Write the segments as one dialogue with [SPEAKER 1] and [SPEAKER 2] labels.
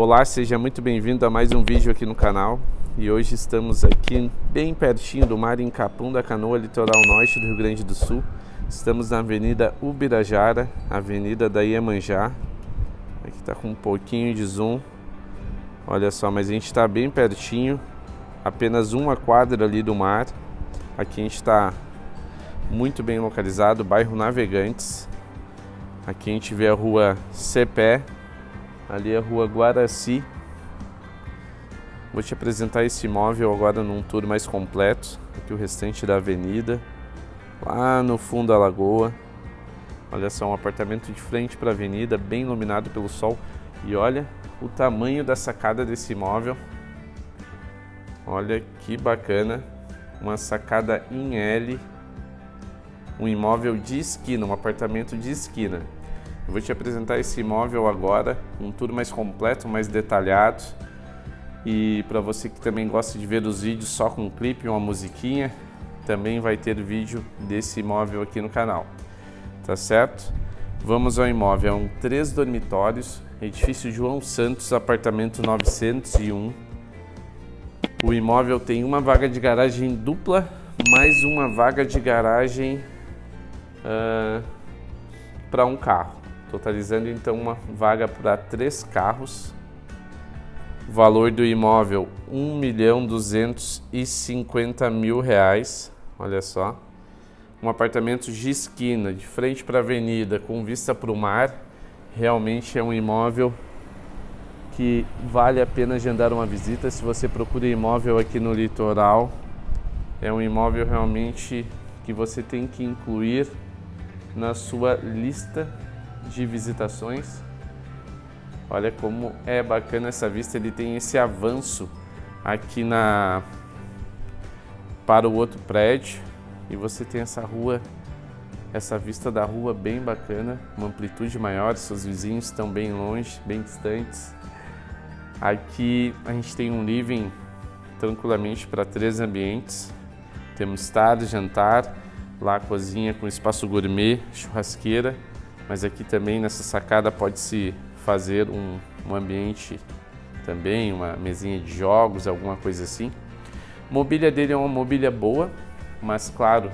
[SPEAKER 1] Olá, seja muito bem-vindo a mais um vídeo aqui no canal e hoje estamos aqui bem pertinho do mar em Capão da Canoa, litoral norte do Rio Grande do Sul. Estamos na Avenida Ubirajara, Avenida da Iemanjá. Aqui está com um pouquinho de zoom. Olha só, mas a gente está bem pertinho, apenas uma quadra ali do mar. Aqui a gente está muito bem localizado, bairro Navegantes. Aqui a gente vê a rua Cepé, ali a rua Guaraci. Vou te apresentar esse imóvel agora num tour mais completo. Aqui o restante da avenida, lá no fundo da lagoa. Olha só, um apartamento de frente para a avenida, bem iluminado pelo sol. E olha o tamanho da sacada desse imóvel. Olha que bacana, uma sacada em L um imóvel de esquina, um apartamento de esquina. Eu vou te apresentar esse imóvel agora, um tour mais completo, mais detalhado. E para você que também gosta de ver os vídeos só com um clipe, uma musiquinha, também vai ter vídeo desse imóvel aqui no canal. Tá certo? Vamos ao imóvel, é um três dormitórios, edifício João Santos, apartamento 901. O imóvel tem uma vaga de garagem dupla, mais uma vaga de garagem uh, para um carro, totalizando então uma vaga para três carros. valor do imóvel mil reais, olha só. Um apartamento de esquina, de frente para a avenida, com vista para o mar. Realmente é um imóvel que vale a pena agendar uma visita. Se você procura imóvel aqui no litoral, é um imóvel realmente que você tem que incluir na sua lista de visitações. Olha como é bacana essa vista, ele tem esse avanço aqui na para o outro prédio e você tem essa rua, essa vista da rua bem bacana, uma amplitude maior, seus vizinhos estão bem longe, bem distantes. Aqui a gente tem um living tranquilamente para três ambientes. Temos tarde, jantar, lá cozinha com espaço gourmet, churrasqueira, mas aqui também nessa sacada pode-se fazer um, um ambiente também, uma mesinha de jogos, alguma coisa assim. A mobília dele é uma mobília boa, mas claro,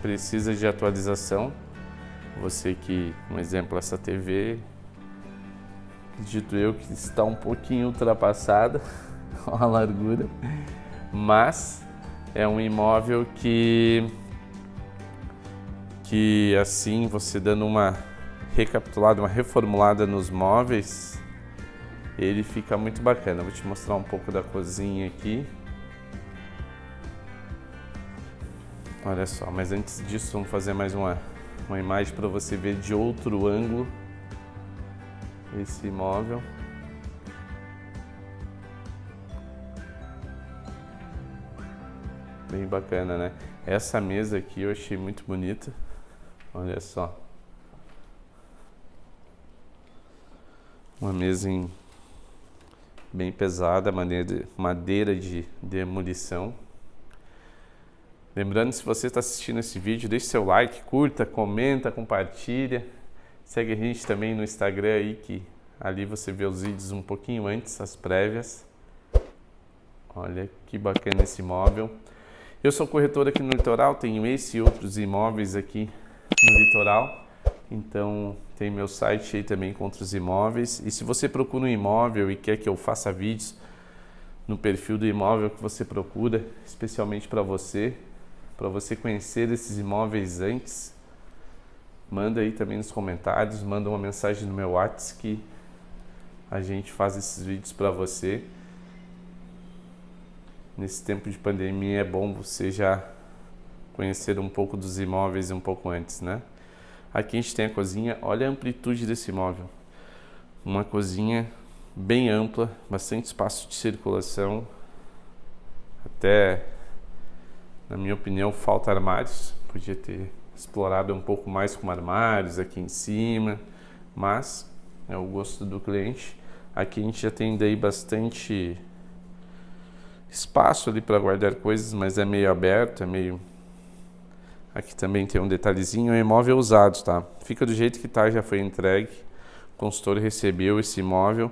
[SPEAKER 1] precisa de atualização. Você que, um exemplo, essa TV, acredito eu que está um pouquinho ultrapassada a largura, mas é um imóvel que que assim você dando uma recapitulada, uma reformulada nos móveis, ele fica muito bacana. Vou te mostrar um pouco da cozinha aqui. Olha só, mas antes disso vamos fazer mais uma, uma imagem para você ver de outro ângulo esse imóvel. Bem bacana, né? Essa mesa aqui eu achei muito bonita. Olha só. Uma mesa em bem pesada, madeira de, madeira de demolição. Lembrando, se você está assistindo esse vídeo, deixe seu like, curta, comenta, compartilha. Segue a gente também no Instagram aí, que ali você vê os vídeos um pouquinho antes, as prévias. Olha que bacana esse imóvel. Eu sou corretor aqui no litoral, tenho esse e outros imóveis aqui no litoral. Então tem meu site aí também com outros imóveis. E se você procura um imóvel e quer que eu faça vídeos no perfil do imóvel que você procura, especialmente para você, para você conhecer esses imóveis antes, manda aí também nos comentários, manda uma mensagem no meu WhatsApp que a gente faz esses vídeos para você. Nesse tempo de pandemia é bom você já conhecer um pouco dos imóveis um pouco antes, né? Aqui a gente tem a cozinha, olha a amplitude desse imóvel. Uma cozinha bem ampla, bastante espaço de circulação. Até, na minha opinião, falta armários. Podia ter explorado um pouco mais com armários aqui em cima, mas é o gosto do cliente. Aqui a gente já tem daí bastante espaço ali para guardar coisas, mas é meio aberto, é meio Aqui também tem um detalhezinho, é imóvel usado, tá? Fica do jeito que tá, já foi entregue. O consultor recebeu esse imóvel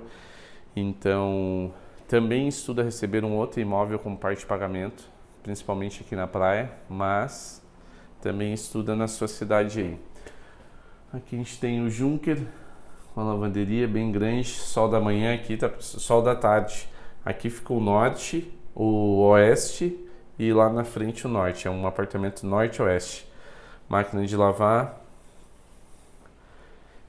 [SPEAKER 1] Então, também estuda receber um outro imóvel como parte de pagamento, principalmente aqui na praia, mas também estuda na sua cidade aí. Aqui a gente tem o Junker, uma lavanderia bem grande, sol da manhã aqui, tá sol da tarde. Aqui fica o norte, o oeste e lá na frente o norte. É um apartamento norte-oeste. Máquina de lavar.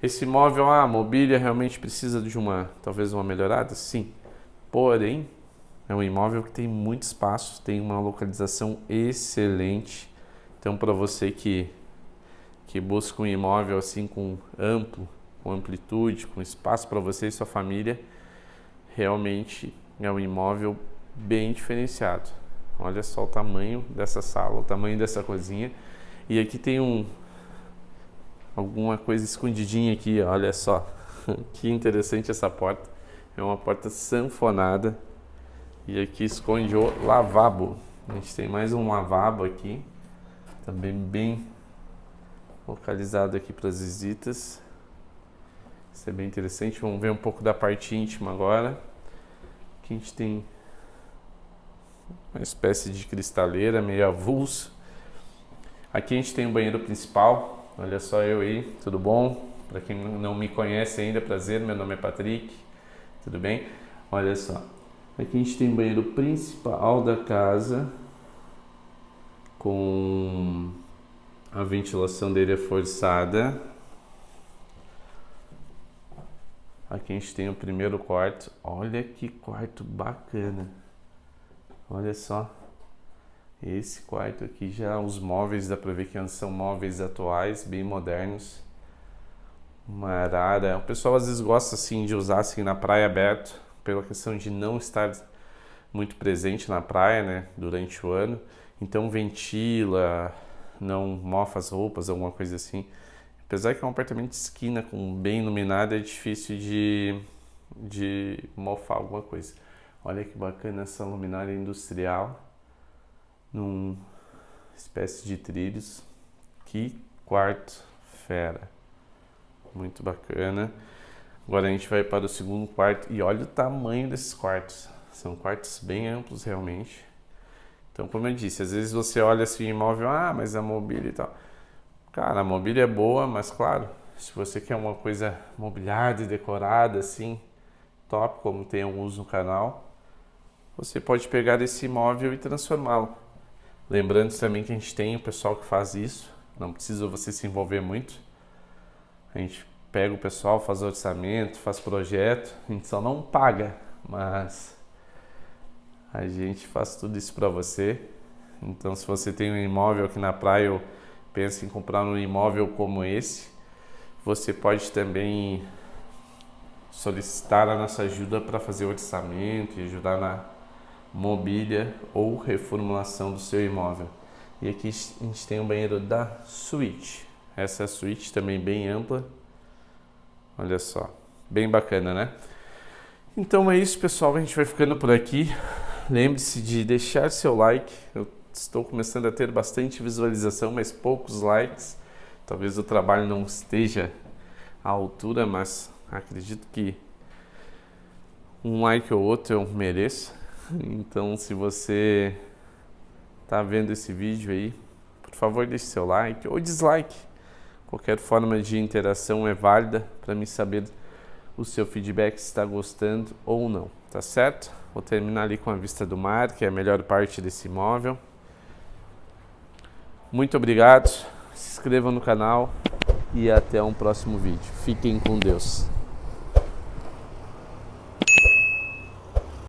[SPEAKER 1] Esse imóvel, ah, a mobília realmente precisa de uma, talvez uma melhorada? Sim. Porém, é um imóvel que tem muito espaço, tem uma localização excelente. Então, para você que, que busca um imóvel assim com amplo, com amplitude, com espaço para você e sua família, realmente é um imóvel bem diferenciado. Olha só o tamanho dessa sala, o tamanho dessa cozinha. E aqui tem um alguma coisa escondidinha aqui, olha só. que interessante essa porta. É uma porta sanfonada. E aqui esconde o lavabo. A gente tem mais um lavabo aqui. Também bem localizado aqui para as visitas. Isso é bem interessante. Vamos ver um pouco da parte íntima agora. Aqui a gente tem uma espécie de cristaleira meio avulso. Aqui a gente tem o banheiro principal. Olha só eu aí, tudo bom? Para quem não me conhece ainda, prazer, meu nome é Patrick. Tudo bem? Olha só. Aqui a gente tem o banheiro principal da casa com a ventilação dele é forçada Aqui a gente tem o primeiro quarto. Olha que quarto bacana. Olha só. Esse quarto aqui já os móveis dá pra ver que são móveis atuais, bem modernos. Uma arara. O pessoal às vezes gosta assim de usar assim na praia aberto, pela questão de não estar muito presente na praia, né, durante o ano. Então ventila, não mofa as roupas, alguma coisa assim. Apesar que é um apartamento de esquina com bem iluminado, é difícil de, de mofar alguma coisa. Olha que bacana essa luminária industrial num espécie de trilhos. Que quarto fera. Muito bacana. Agora a gente vai para o segundo quarto e olha o tamanho desses quartos. São quartos bem amplos realmente. Então, como eu disse, às vezes você olha assim imóvel, ah, mas a mobília e tal. Cara, a mobília é boa, mas claro, se você quer uma coisa mobiliada e decorada assim, top, como tem alguns no canal, você pode pegar esse imóvel e transformá-lo. Lembrando também que a gente tem o pessoal que faz isso, não precisa você se envolver muito. A gente pega o pessoal, faz orçamento, faz projeto, a gente só não paga, mas a gente faz tudo isso para você. Então, se você tem um imóvel aqui na praia pensa em comprar um imóvel como esse, você pode também solicitar a nossa ajuda para fazer orçamento e ajudar na mobília ou reformulação do seu imóvel. E aqui a gente tem o um banheiro da suíte. Essa é suíte também bem ampla. Olha só, bem bacana, né? Então é isso, pessoal. A gente vai ficando por aqui. Lembre-se de deixar seu like. Eu estou começando a ter bastante visualização, mas poucos likes. Talvez o trabalho não esteja à altura, mas acredito que um like ou outro eu mereço. Então, se você está vendo esse vídeo aí, por favor, deixe seu like ou dislike. Qualquer forma de interação é válida para me saber o seu feedback se está gostando ou não, tá certo? Vou terminar ali com a vista do mar, que é a melhor parte desse imóvel. Muito obrigado, se inscrevam no canal e até um próximo vídeo. Fiquem com Deus.